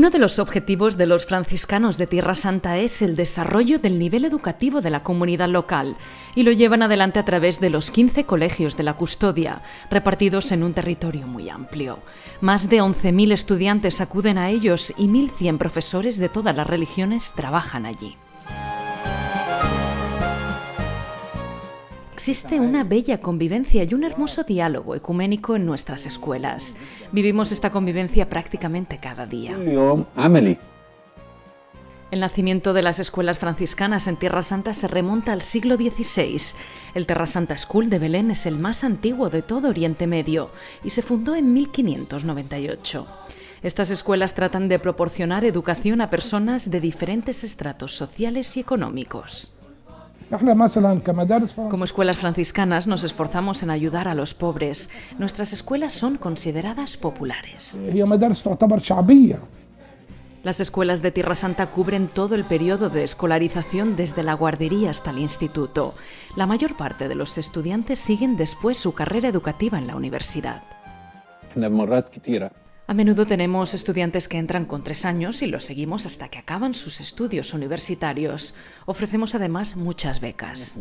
Uno de los objetivos de los franciscanos de Tierra Santa es el desarrollo del nivel educativo de la comunidad local y lo llevan adelante a través de los 15 colegios de la custodia, repartidos en un territorio muy amplio. Más de 11.000 estudiantes acuden a ellos y 1.100 profesores de todas las religiones trabajan allí. Existe una bella convivencia y un hermoso diálogo ecuménico en nuestras escuelas. Vivimos esta convivencia prácticamente cada día. El nacimiento de las escuelas franciscanas en Tierra Santa se remonta al siglo XVI. El Terra Santa School de Belén es el más antiguo de todo Oriente Medio y se fundó en 1598. Estas escuelas tratan de proporcionar educación a personas de diferentes estratos sociales y económicos. Como escuelas franciscanas nos esforzamos en ayudar a los pobres. Nuestras escuelas son consideradas populares. Las escuelas de Tierra Santa cubren todo el periodo de escolarización desde la guardería hasta el instituto. La mayor parte de los estudiantes siguen después su carrera educativa en la universidad. A menudo tenemos estudiantes que entran con tres años y los seguimos hasta que acaban sus estudios universitarios. Ofrecemos además muchas becas.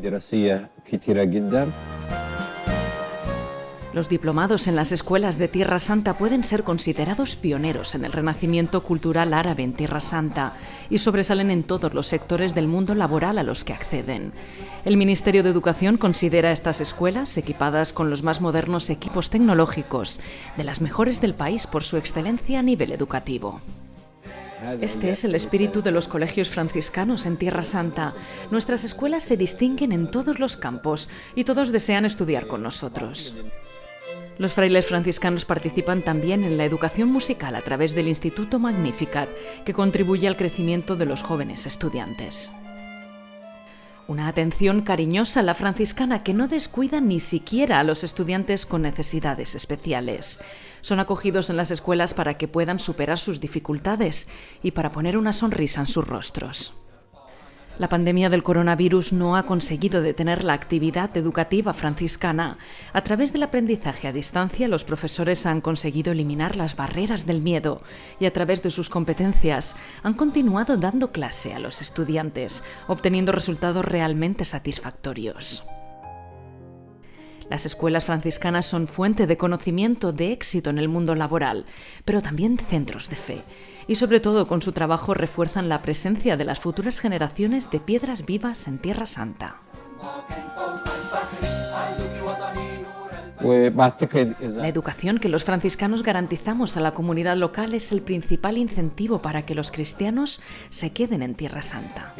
Los diplomados en las escuelas de Tierra Santa pueden ser considerados pioneros en el renacimiento cultural árabe en Tierra Santa y sobresalen en todos los sectores del mundo laboral a los que acceden. El Ministerio de Educación considera estas escuelas, equipadas con los más modernos equipos tecnológicos, de las mejores del país por su excelencia a nivel educativo. Este es el espíritu de los colegios franciscanos en Tierra Santa. Nuestras escuelas se distinguen en todos los campos y todos desean estudiar con nosotros. Los frailes franciscanos participan también en la educación musical a través del Instituto Magnificat, que contribuye al crecimiento de los jóvenes estudiantes. Una atención cariñosa a la franciscana que no descuida ni siquiera a los estudiantes con necesidades especiales. Son acogidos en las escuelas para que puedan superar sus dificultades y para poner una sonrisa en sus rostros. La pandemia del coronavirus no ha conseguido detener la actividad educativa franciscana. A través del aprendizaje a distancia, los profesores han conseguido eliminar las barreras del miedo y a través de sus competencias han continuado dando clase a los estudiantes, obteniendo resultados realmente satisfactorios. Las escuelas franciscanas son fuente de conocimiento, de éxito en el mundo laboral, pero también centros de fe. Y sobre todo con su trabajo refuerzan la presencia de las futuras generaciones de piedras vivas en Tierra Santa. La educación que los franciscanos garantizamos a la comunidad local es el principal incentivo para que los cristianos se queden en Tierra Santa.